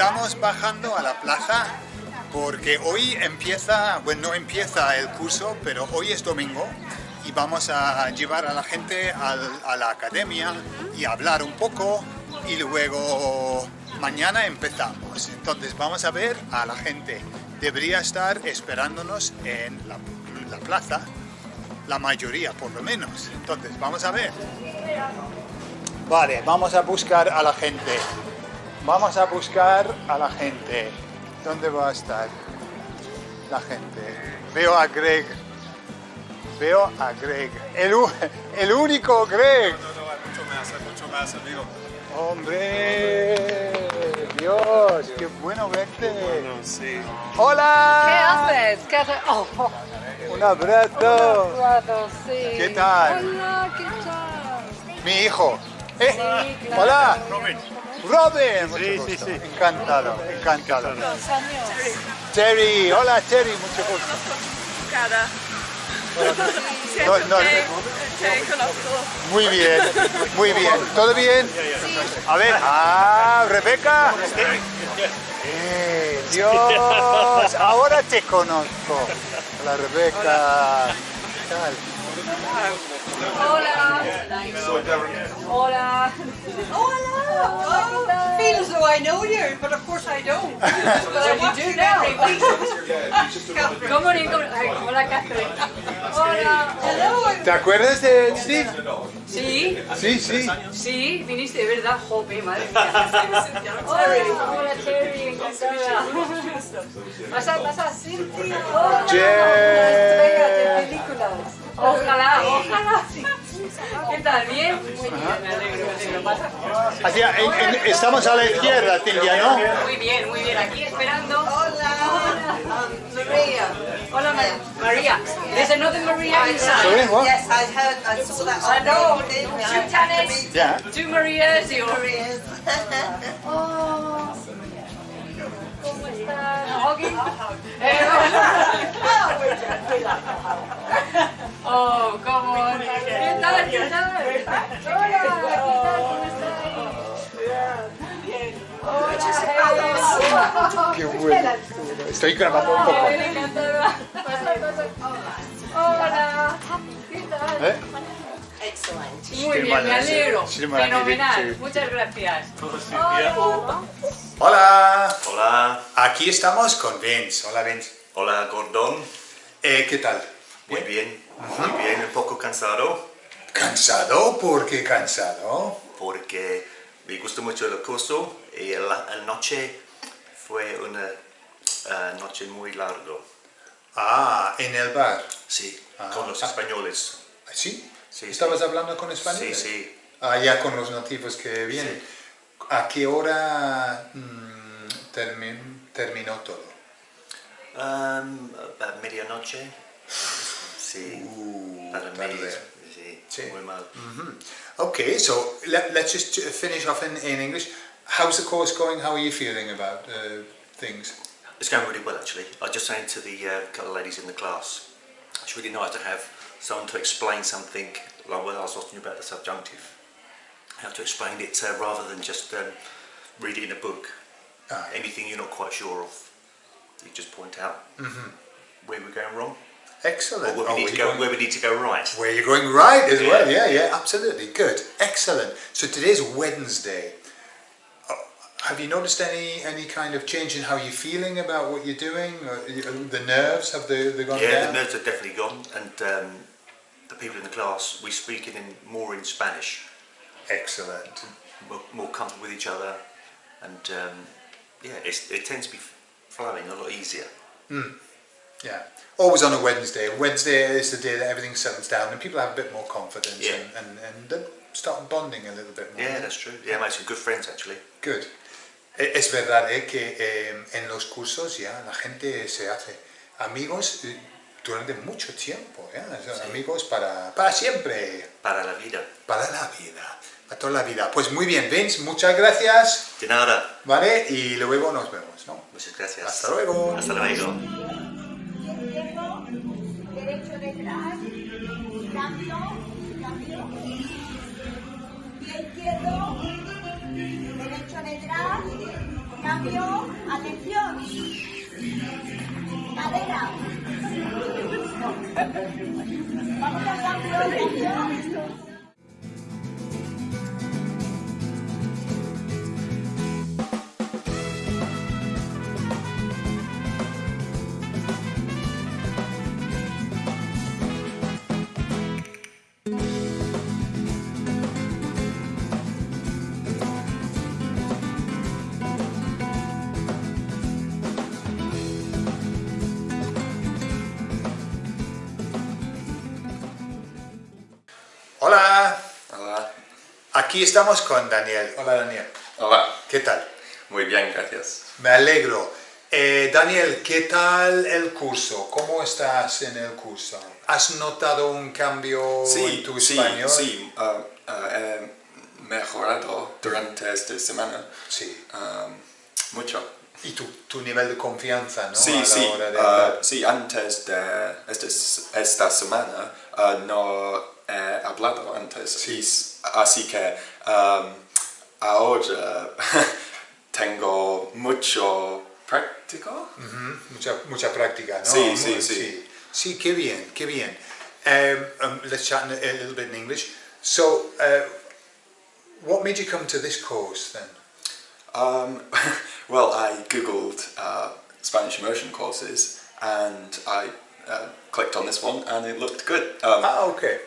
estamos bajando a la plaza porque hoy empieza, bueno, no empieza el curso, pero hoy es domingo y vamos a llevar a la gente a la academia y hablar un poco y luego mañana empezamos. Entonces vamos a ver a la gente. Debería estar esperándonos en la, la plaza, la mayoría por lo menos. Entonces vamos a ver. Vale, vamos a buscar a la gente. Vamos a buscar a la gente. ¿Dónde va a estar la gente? Veo a Greg. Veo a Greg. El, u- el único Greg. No, no, hay mucho más, hay mucho más, amigo. Hombre, Dios, qué bueno verte. Bueno, sí. Hola. ¿Qué haces? ¿Qué haces? Oh, Un abrazo. Eduardo, sí. ¿Qué tal? Hola, ¿qué tal? Mi hijo. Eh, Sí, claro. Hola. Robin. Robin. Mucho Sí, sí, gusto. sí. Encantado, encantado. Los años. Terry, hola Terry, mucho gusto. cara. No, no, muy bien, muy bien. ¿Todo bien? A ver, ah, Rebeca. Eh, Dios, ahora te conozco. Hola Rebeca. ¿Qué tal? Hola. Hola. Oh, feel as though I know you, but of course I don't. But I do you now. Catherine. Good morning, good morning. Hola, Catherine. Hola. Hello. ¿Te acuerdas de Steve? Sí, Sí, sí. sí, viniste de verdad, jope, madre mía. Hola, hola, Terry, encantada. Pasa, pasa, Cintia. Hola. Estrella de películas. Ojalá, ojalá. ¿Qué tal? ¿Bien? Muy bien, me alegro, me alegro. Pasa. Hacia- en- en- estamos a la izquierda, Silvia, ¿no? Muy bien, muy bien. Aquí esperando. Hola. Um, Maria. Hola, Ma- María. There's another Maria inside. Sorry, what? Yes, I heard, I saw that I on know. Two Tanis, Yeah. two Marias un... Maria's. Oh, ¿Cómo Eh, Oh, come on. ¿Qué tal? ¿Qué tal? Hola, ¿qué tal? ¿Cómo estás? Hola, Qué bueno. Estoy grabando un poco. Hola. ¿Qué tal? ¿Eh? Excellent. Muy bien, me alegro. Fenomenal. Muchas gracias. Hola. Hola, Aquí estamos con Vince. Hola, Vince. hola Gordon. Eh, ¿Qué tal? Muy bien, muy bien, un poco cansado ¿Cansado? ¿Por qué cansado? porque me gustó mucho el curso y la, la noche fue una eh, noche muy larga. Ah, en el bar. Sí, Ah. con los españoles. ¿Sí? Sí, ¿Estabas sí. hablando con españoles? Sí, sí. Ah, ya con los nativos que vienen. ¿A qué hora mm, termi- terminó todo? Um, a medianoche. Sí, Uh, para mí, tarde. sí, Sí. muy mal. Okay, so let, let's just finish off in, in English. How's the course going? How are you feeling about uh, things? It's going really well actually. I was just saying to the uh, couple of ladies in the class, it's really nice to have someone to explain something, like when I was you about the subjunctive, how to explain it uh, rather than just um, read it in a book. Ah, Anything you're not quite sure of, you just point out where we're going wrong, or Excellent. where Oh, we, need to go, going- where we need to go right. Where you're going right as well, Yeah. yeah, yeah, absolutely, good, excellent. So today's Wednesday. Uh, Have you noticed any any kind of change in how you're feeling about what you're doing? The nerves have they, they gone Yeah, down? the nerves are definitely gone, and um, the people in the class, we speak it in more in Spanish. Excellent. more, more comfortable with each other, and um, yeah, it's, it tends to be flowing a lot easier. Yeah. Always on a Wednesday. Wednesday is the day that everything settles down and people have a bit more confidence Yeah. and, and, and they start bonding a little bit more. Yeah, that's true. Yeah, I made some good friends actually. Good. Es verdad eh, que eh, en los cursos ya la gente se hace amigos eh, durante mucho tiempo, Sí. amigos para, para siempre, Para la vida. para la vida, para toda la vida. Pues muy bien, Vince, muchas gracias, De nada. ¿vale? Y luego nos vemos, ¿no? Muchas gracias. Hasta luego. Hasta luego. izquierdo, derecho detrás, cambio, cambio. Pie izquierdo, derecho detrás, Cambio, atención. Cadena. Vamos a Hola, Hola. aquí estamos con Daniel. Hola Daniel, Hola. ¿qué tal? Muy bien, gracias. Me alegro. Eh, Daniel, ¿qué tal el curso? ¿Cómo estás en el curso? ¿Has notado un cambio en tu sí, español? sí. ah, ah, he mejorado durante esta semana. Sí. ah, mucho. Y tu, tu nivel de confianza, ¿no? Sí, A la sí. hora de hablar. sí, antes de esta, esta semana ah, no he hablado antes. Sí. Así que ah, ahora tengo mucho práctico. Ujú, mucha, mucha práctica, ¿no? Sí, sí, Muy- sí. Sí, qué bien, qué bien. Um, um, let's chat a, little bit in English. So, uh, what made you come to this course then? Um, well, I googled uh, Spanish immersion courses and I uh, clicked on this one and it looked good. Um, Ah, okay.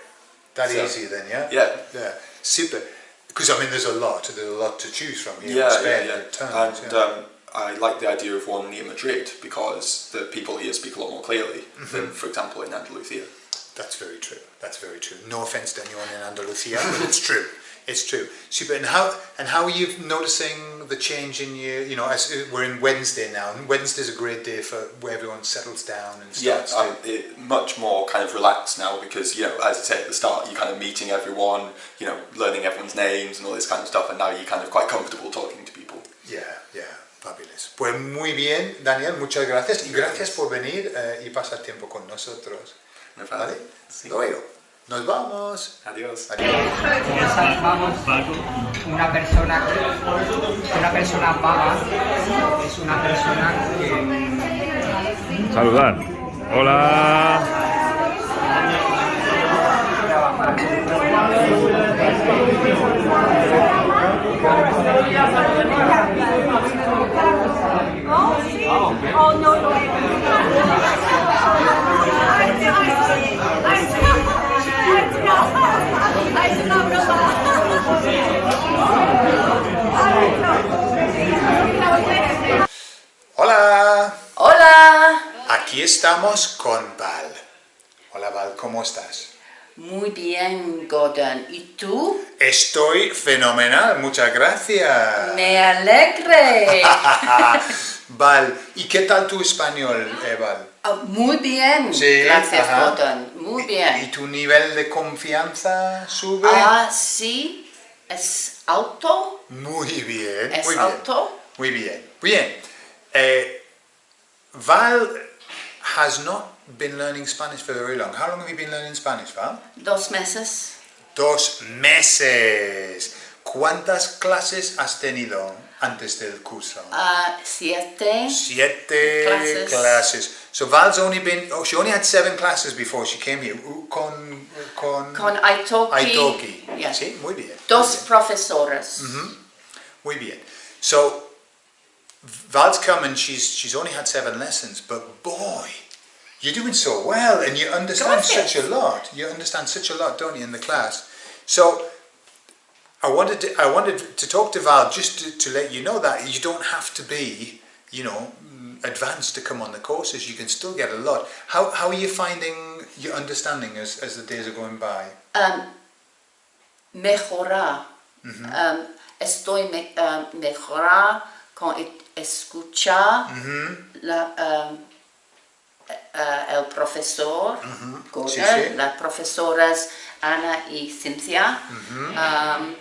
That So- easy then, yeah? yeah. Yeah, super. Because I mean, there's a lot, there's a lot to choose from here. in Yeah, Spain, yeah, yeah. tons, And yeah. um, I like the idea of one near Madrid because the people here speak a lot more clearly than, for example, in Andalusia. That's very true. That's very true. No offense to anyone in Andalusia, but it's true. It's true. Super. And how and how are you noticing the change in you? You know, as uh, we're in Wednesday now, and Wednesday's a great day for where everyone settles down and Yeah, starts I'm it, much more kind of relaxed now because, you know, as I said at the start, you're kind of meeting everyone, you know, learning everyone's names and all this kind of stuff, and now you're kind of quite comfortable talking to people. Yeah, yeah, fabulous. Pues muy bien, Daniel, muchas gracias y gracias por venir eh, y pasar tiempo con nosotros. No ¿Vale? Sí. Luego, nos vamos. Adiós. vamos una persona una persona vaga es una persona que Saludar. Hola. Oh, no, no. It's not Hola, Hola, aquí estamos con Val. Hola Val, ¿cómo estás? muy bien Gordon. ¿Y tú? Estoy fenomenal, muchas gracias. Me alegre. Val, ¿y qué tal tu español, eh, Val? Ah, muy bien, Sí, gracias ajá. Gordon. Muy ¿Y bien. tu nivel de confianza sube? Ah, sí, es alto, Muy bien, es muy bien. alto. Muy bien. Bien. Eh, Val has not been learning Spanish for very long. How long have you been learning Spanish, Val? Dos meses. Dos meses. ¿Cuántas clases has tenido antes del curso? Ah, siete. Siete Classes. classes. So Val's only been, oh, she only had seven classes before she came here. Uh, Con, con, Con Italki. Italki. Yeah. Sí, muy bien. Dos muy bien. profesoras. Muy bien. So Val's come and she's she's only had seven lessons, but boy, you're doing so well and you understand such a lot. You understand such a lot, don't you, in the class? So I wanted to, I wanted to talk to Val just to, to let you know that you don't have to be, you know, mm, advanced to come on the courses. You can still get a lot. How, how are you finding your understanding as, as the days are going by? Um, mejorar. Um, estoy me, um, mejorar con escuchar la, um, eh, el profesor, Sí, sí. las profesoras Ana y Cynthia, um,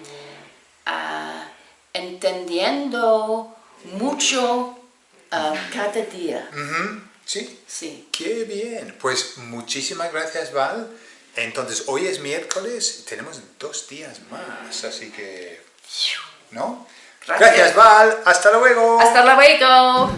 ah, entendiendo mucho um, cada día. Sí. Sí. Qué bien. Pues muchísimas gracias, Val. Entonces, hoy es miércoles, tenemos dos días más, así que, ¿no? Gracias, Val. Hasta luego. Hasta luego.